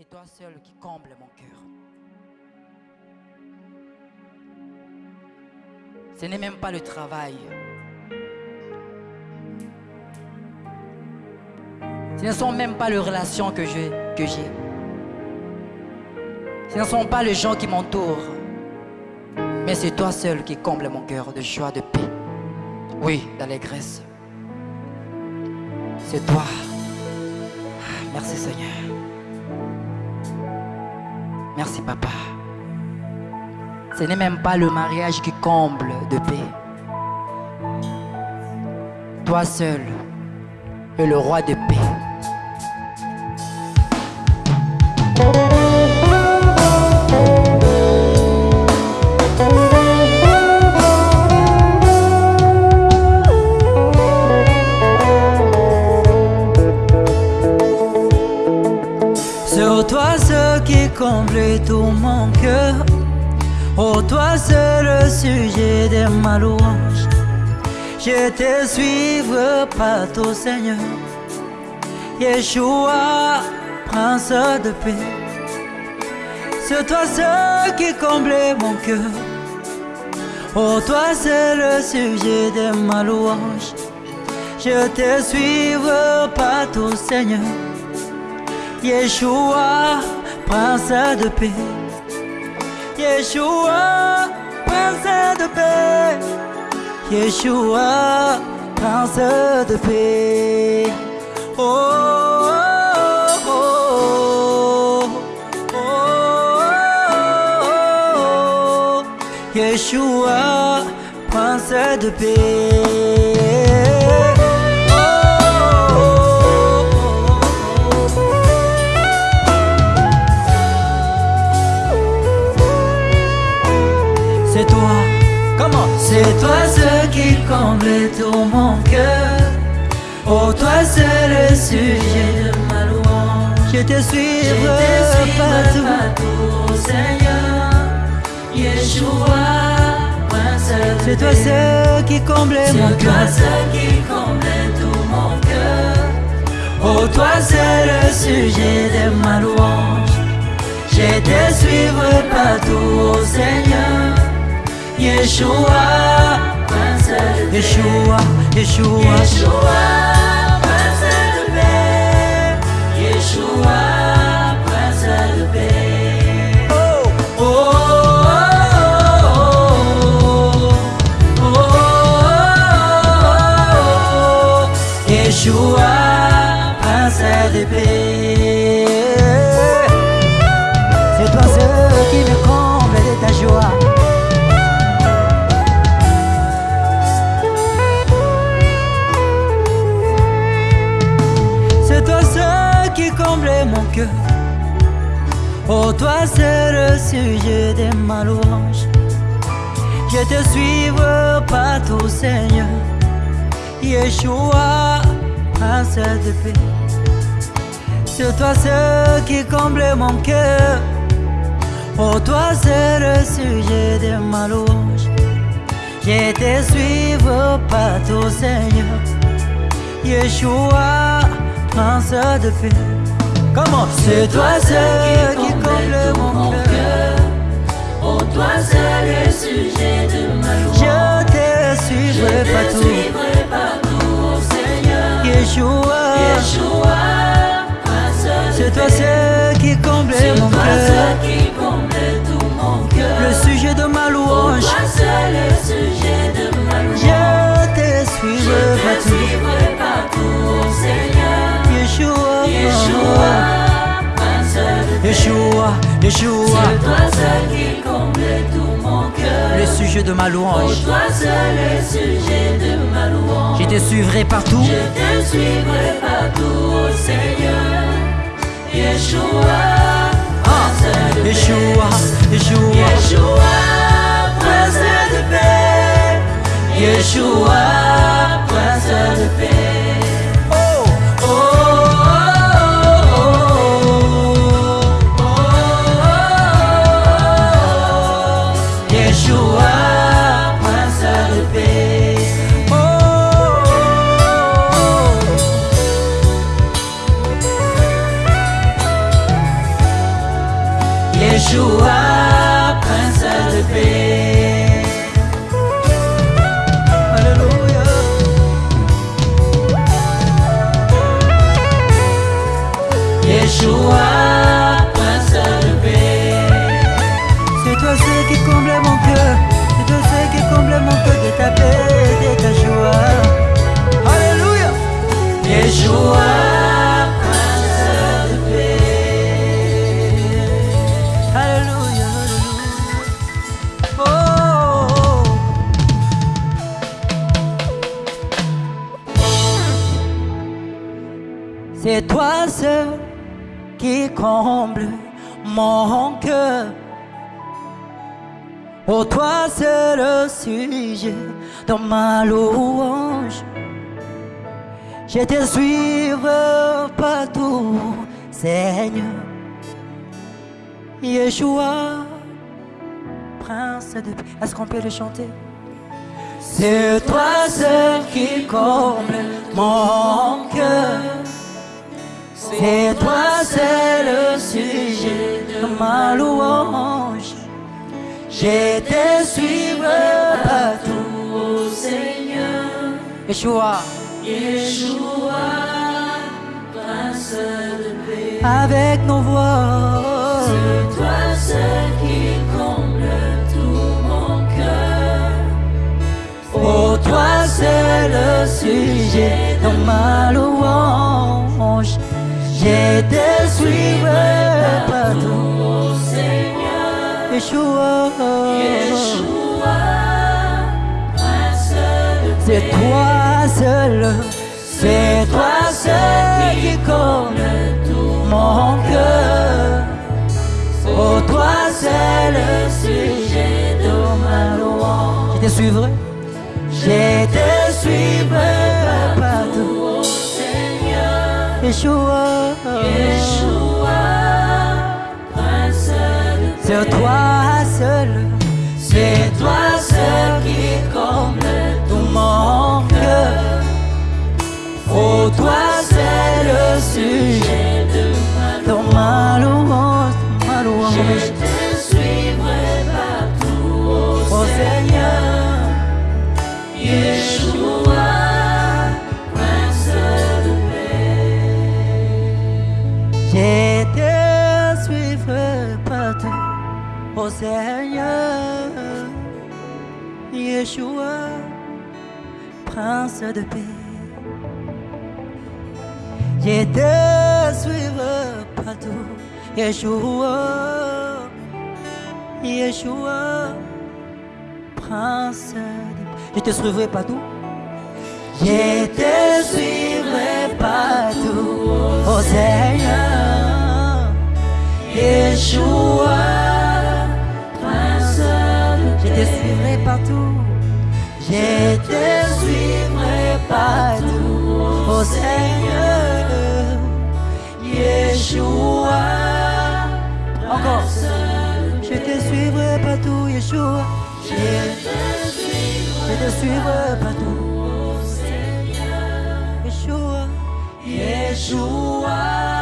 C'est toi seul qui comble mon cœur. Ce n'est même pas le travail. Ce ne sont même pas les relations que j'ai. Ce ne sont pas les gens qui m'entourent. Mais c'est toi seul qui comble mon cœur de joie, de paix. Oui, d'allégresse. C'est toi. Merci Seigneur. Merci Papa. Ce n'est même pas le mariage qui comble de paix. Toi seul es le roi de paix. Le sujet de ma louange Je te suivre partout Seigneur. Yeshua, prince de paix. C'est toi ce qui comble mon cœur. Oh toi c'est le sujet de ma louange Je te suivre partout Seigneur. Yeshua, prince de paix. Yeshua, prince de paix. Yeshua, prince de paix. Oh, oh, oh. Yeshua, prince de paix. Comble tout mon cœur. Oh, toi c'est le sujet de ma louange. Je te suivrai partout. partout, Seigneur. Yeshua, C'est toi ce qui comble mon cœur. C'est toi ce qui comble tout mon cœur. Oh, toi c'est le sujet de ma louange. Je te suivrai partout, Seigneur. Yeshua, Yeshua, Yeshua, Yeshua, toi c'est le sujet de ma louange. Je te suivre partout, Seigneur. Yeshua, prince de paix. C'est toi ce qui comble mon cœur. Oh, toi c'est le sujet de ma louange. Je te suivre partout, Seigneur. Yeshua, prince de paix. Comment C'est toi ce qui comble mon cœur. Oh, toi c'est le sujet de ma louange. Je te suivrai partout. partout, Seigneur. Yeshua, Yeshua, c'est toi ce qui comble mon cœur. qui comble tout mon cœur. Le sujet de ma louange. Toi c'est le sujet de ma louange. Je te suivrai partout. partout, Seigneur. Yeshua, Yeshua. C'est toi seul qui comble tout mon cœur. Le sujet de ma louange. toi seul le sujet de ma louange. Je te suivrai partout. Je te suivrai partout, Seigneur. Yeshua, ah, Yeshua, Yeshua, Yeshua, prince de paix. Yeshua, prince de paix. C'est toi seul qui comble mon cœur. Oh, toi c'est le sujet de ma louange. Je te suivrai partout, Seigneur. Yeshua, Prince de paix. Est-ce qu'on peut le chanter? C'est toi seul qui comble mon cœur. C'est toi, c'est le sujet de ma louange. Je te suivrai partout, ô Seigneur. Yeshua, Yeshua, Prince de paix. Avec nos voix. C'est toi seul qui comble tout mon cœur. Oh, toi, c'est le sujet de ma louange. Je te suivrai partout, Seigneur. Yeshua, c'est toi seul, c'est toi seul qui comble tout mon cœur. Oh, toi c'est le sujet de ma louange? Je te suivrai, je te Prince de paix. Suivrai partout, Yeshua, Yeshua, Prince de paix. Je te suivrai partout. Je te suivrai partout, oh Seigneur, Yeshua, Prince de Je te partout. Te suivrai partout, oh Seigneur, Yeshua. Encore. Je te suivrai partout, Yeshua. Je te suivrai, je te suivrai partout, oh Seigneur, Yeshua, Yeshua.